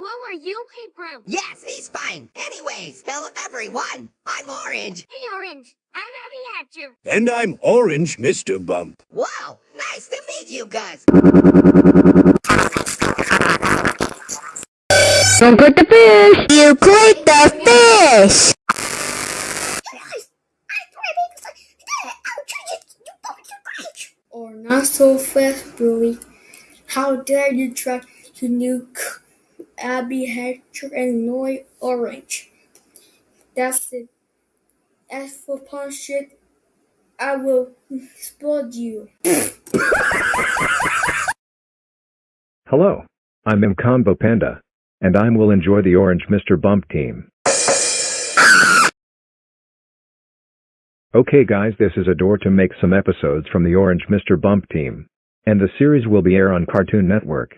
Who are you, Hebrew? Yes, he's fine. Anyways, hello everyone. I'm Orange. Hey, Orange. I'm happy at you. And I'm Orange, Mr. Bump. Wow, nice to meet you guys. Don't put the fish. You click the fish. Not so fast, Billy. How dare you try to nuke Abby Hatcher and Noy Orange? That's it. As for punch it, I will explode you. Hello, I'm M Combo Panda, and I will enjoy the Orange Mr. Bump team. Okay guys this is Adore to make some episodes from the Orange Mr. Bump team. And the series will be air on Cartoon Network.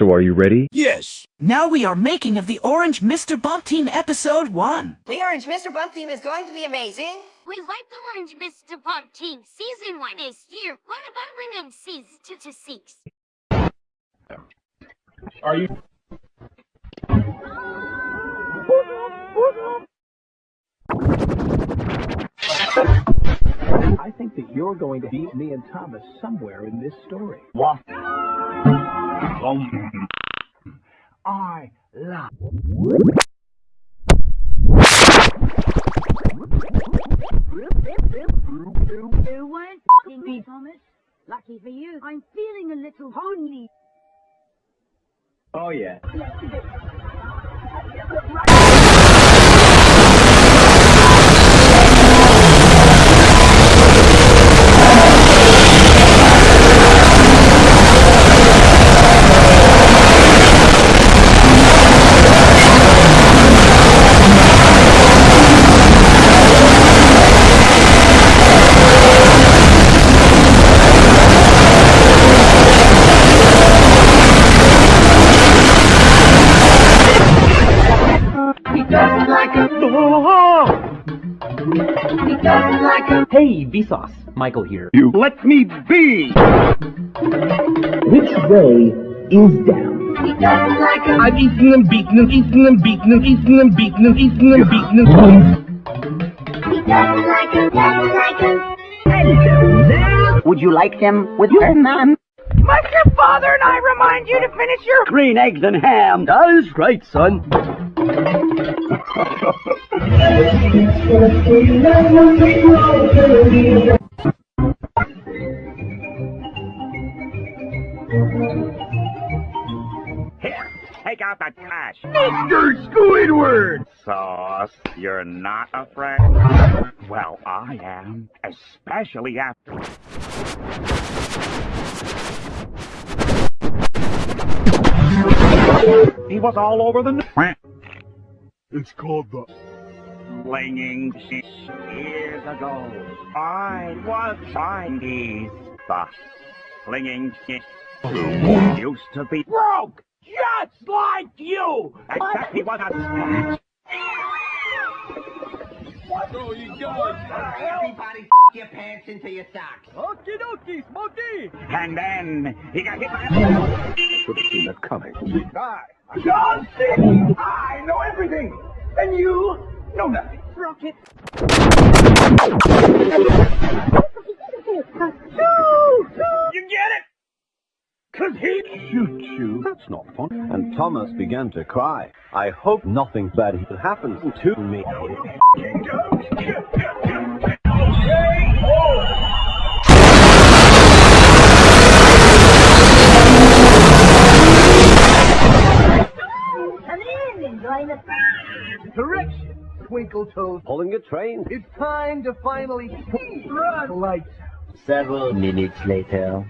So are you ready? Yes. Now we are making of the Orange Mr. Bump Team Episode 1. The Orange Mr. Bump team is going to be amazing. We like the Orange Mr. Bump team. Season 1 is here. What about rename season 2 to 6? Are you? You're going to beat me and Thomas somewhere in this story. What? I love. You weren't f***ing me, Thomas. Lucky for you, I'm feeling a little lonely. Oh yeah. Hey, Vsauce. Michael here. You let me be! Which way is down? I've eaten and beaten and eaten and beaten and eaten and beaten and eaten and beaten and... Would you like them with your mom? Must your father and I remind you to finish your Green eggs and ham. That's right, son. Here, take out the trash. Mr. Squidward! Sauce, you're not afraid? Well, I am, especially after... He was all over the... It's called the... Flinging shit years ago. I was Chinese. The flinging shit used to be broke, just like you. Except he was a snatch. Oh, you going? Everybody your pants into your socks. Okie dokie, Smokey! And then he got hit by a... Should have seen that coming. Hi, I'm John C. I know everything, and you know nothing. Rocket. You get it? Cause he... Shoot you. That's not fun. And Thomas began to cry. I hope nothing bad happens to me. Come in and join the Correction, Twinkle Toes. Pulling a train. It's time to finally see bright lights. Several minutes later.